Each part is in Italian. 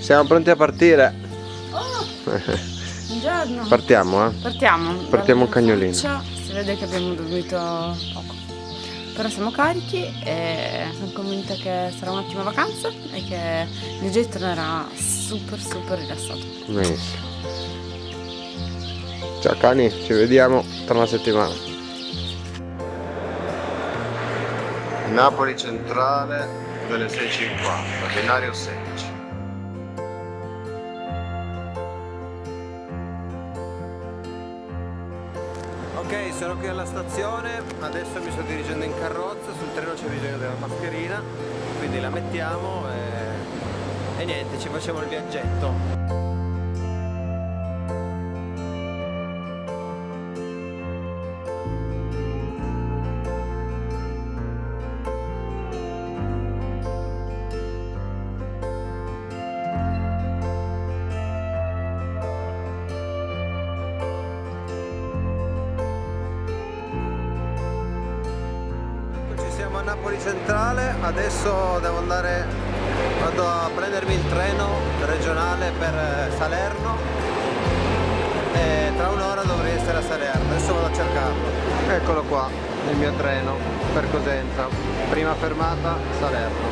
Siamo pronti a partire. Oh, buongiorno. Partiamo, eh? Partiamo. Partiamo un cagnolino. Faccia, si vede che abbiamo dormito poco. Però siamo carichi e sono convinta che sarà un'ottima vacanza e che DJ tornerà super super rilassato. Benissimo. Ciao cani, ci vediamo tra una settimana. Napoli centrale delle 6.50, binario 16. Sono qui alla stazione, adesso mi sto dirigendo in carrozza, sul treno c'è bisogno della mascherina, quindi la mettiamo e, e niente, ci facciamo il viaggetto. A Napoli Centrale, adesso devo andare, vado a prendermi il treno regionale per eh, Salerno e tra un'ora dovrei essere a Salerno, adesso vado a cercarlo. Eccolo qua, il mio treno per Cosenza, prima fermata Salerno.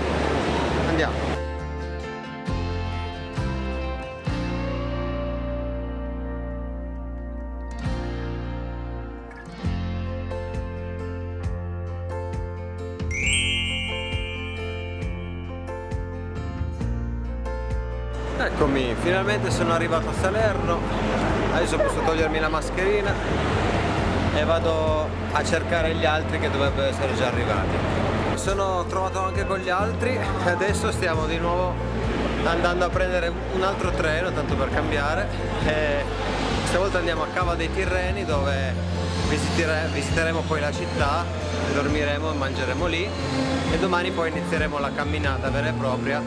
Andiamo. Eccomi, finalmente sono arrivato a Salerno, adesso posso togliermi la mascherina e vado a cercare gli altri che dovrebbero essere già arrivati. Mi sono trovato anche con gli altri e adesso stiamo di nuovo andando a prendere un altro treno, tanto per cambiare. E stavolta andiamo a Cava dei Tirreni dove visitere, visiteremo poi la città, dormiremo e mangeremo lì e domani poi inizieremo la camminata vera e propria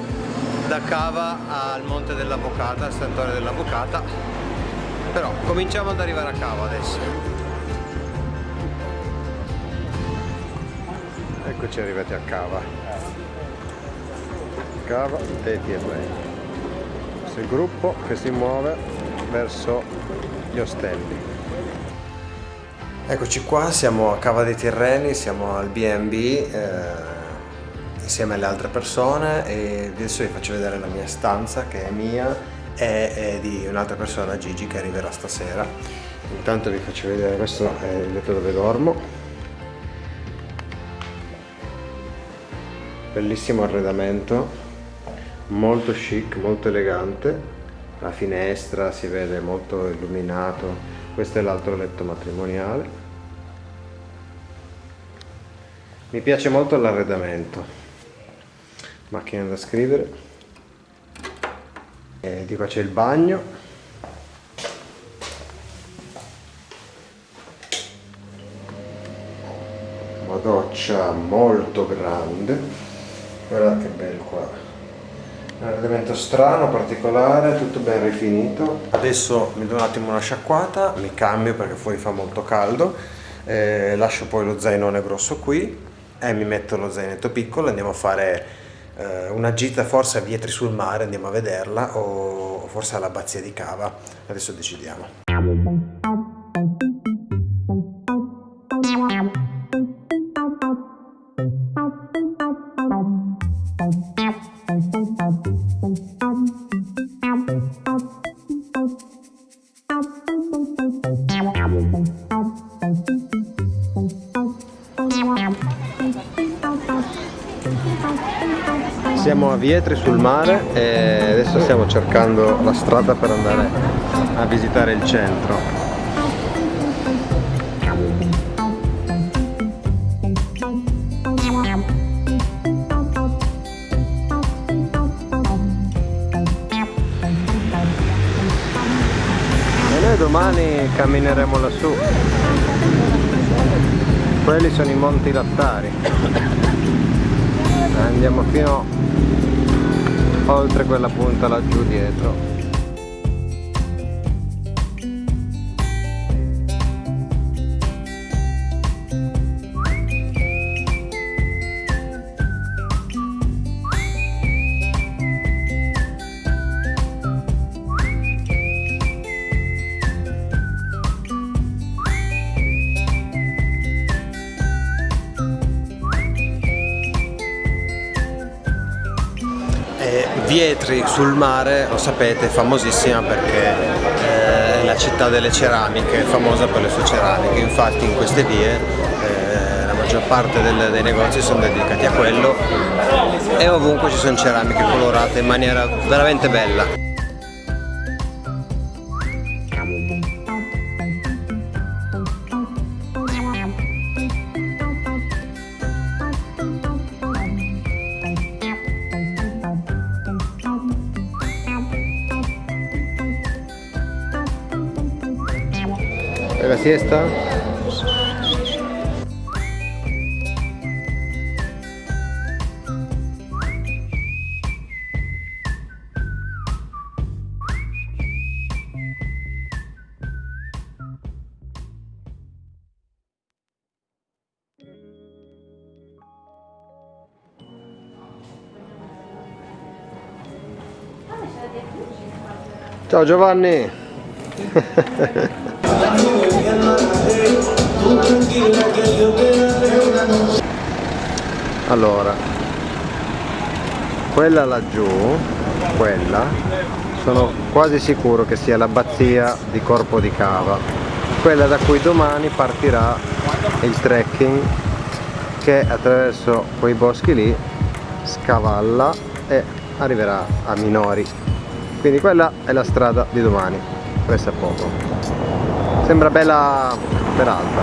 da Cava al Monte dell'Avvocata, al Santuario dell'Avvocata. Però cominciamo ad arrivare a Cava adesso. Eccoci arrivati a Cava. Cava dei Tirreni questo è il gruppo che si muove verso gli ostelli. Eccoci qua siamo a Cava dei Tirreni siamo al B&B eh, insieme alle altre persone e adesso vi faccio vedere la mia stanza che è mia e è di un'altra persona, Gigi, che arriverà stasera. Intanto vi faccio vedere, questo è il letto dove dormo. Bellissimo arredamento, molto chic, molto elegante. La finestra si vede molto illuminato. Questo è l'altro letto matrimoniale. Mi piace molto l'arredamento macchina da scrivere. E di qua c'è il bagno. Una doccia molto grande. Guardate che bello qua. Un arredamento strano, particolare, tutto ben rifinito. Adesso mi do un attimo una sciacquata mi cambio perché fuori fa molto caldo. Eh, lascio poi lo zainone grosso qui e mi metto lo zainetto piccolo andiamo a fare eh, una gita forse a Vietri sul mare, andiamo a vederla, o forse all'abbazia di Cava, adesso decidiamo. Siamo a Vietri sul mare e adesso stiamo cercando la strada per andare a visitare il centro. E noi domani cammineremo lassù. Quelli sono i Monti Lattari andiamo fino oltre quella punta laggiù dietro Vietri sul mare, lo sapete, è famosissima perché eh, è la città delle ceramiche, è famosa per le sue ceramiche, infatti in queste vie eh, la maggior parte dei negozi sono dedicati a quello e ovunque ci sono ceramiche colorate in maniera veramente bella. Siesta? Ciao Giovanni! allora quella laggiù quella sono quasi sicuro che sia l'abbazia di Corpo di Cava. Quella da cui domani partirà il trekking che attraverso quei boschi lì scavalla e arriverà a Minori. Quindi quella è la strada di domani. Questo è poco sembra bella peralta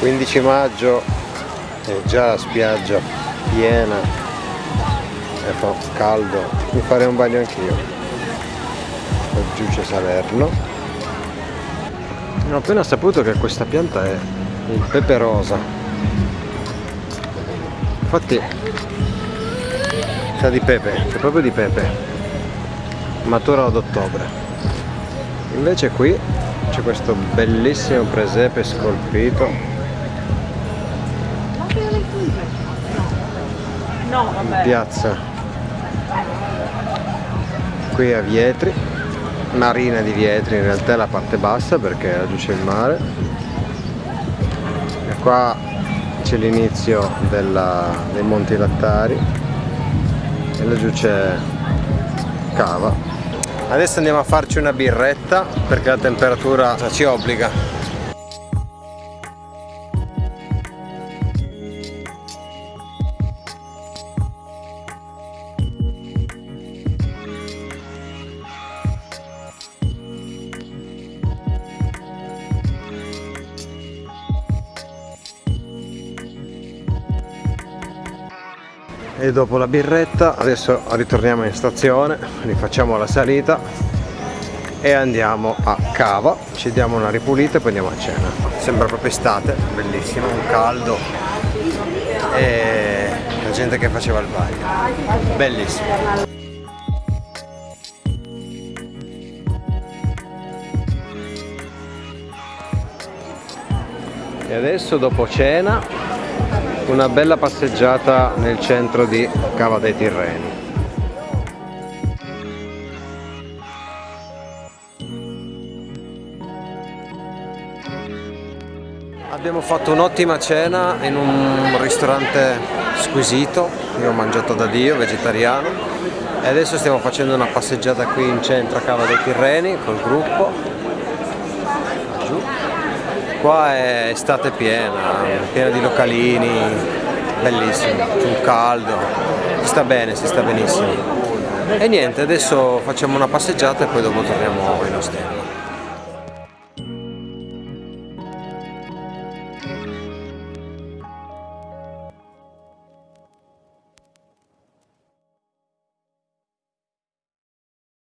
15 maggio è già la spiaggia piena e fa caldo mi farei un bagno anch'io. Giù c'è Salerno. Ho appena saputo che questa pianta è il pepe rosa. Infatti sa di pepe, c'è proprio di pepe. Matura ad ottobre invece qui c'è questo bellissimo presepe scolpito. In piazza. Qui a Vietri marina di Vietri in realtà è la parte bassa perché laggiù c'è il mare. E qua c'è l'inizio dei Monti Lattari. E laggiù c'è cava adesso andiamo a farci una birretta perché la temperatura ci obbliga e dopo la birretta adesso ritorniamo in stazione rifacciamo la salita e andiamo a Cava. Ci diamo una ripulita e poi andiamo a cena. Sembra proprio estate bellissimo un caldo e la gente che faceva il bagno. Bellissimo. E adesso dopo cena una bella passeggiata nel centro di Cava dei Tirreni. Abbiamo fatto un'ottima cena in un ristorante squisito, io ho mangiato da Dio, vegetariano. E adesso stiamo facendo una passeggiata qui in centro a Cava dei Tirreni col gruppo qua è estate piena, piena di localini, bellissimo, un caldo, si sta bene, si sta benissimo. E niente, adesso facciamo una passeggiata e poi dopo torniamo in ostello.